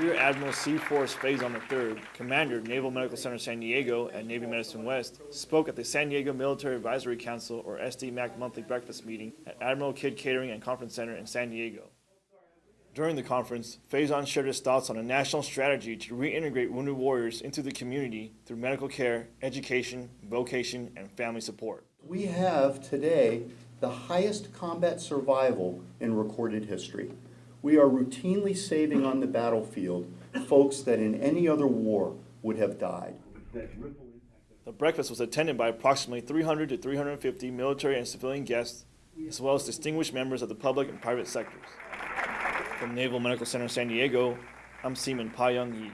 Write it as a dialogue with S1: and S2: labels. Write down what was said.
S1: Rear Admiral C. Forrest Faison III, Commander, Naval Medical Center San Diego and Navy Medicine West, spoke at the San Diego Military Advisory Council, or SDMAC monthly breakfast meeting at Admiral Kidd Catering and Conference Center in San Diego. During the conference, Faison shared his thoughts on a national strategy to reintegrate wounded warriors into the community through medical care, education, vocation, and family support.
S2: We have today the highest combat survival in recorded history. We are routinely saving on the battlefield folks that in any other war would have died.
S1: The breakfast was attended by approximately 300 to 350 military and civilian guests, as well as distinguished members of the public and private sectors. From Naval Medical Center San Diego, I'm Seaman Pa Young Yi.